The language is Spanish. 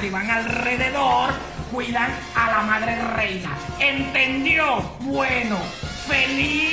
que van alrededor cuidan a la madre reina. ¿Entendió? Bueno, feliz.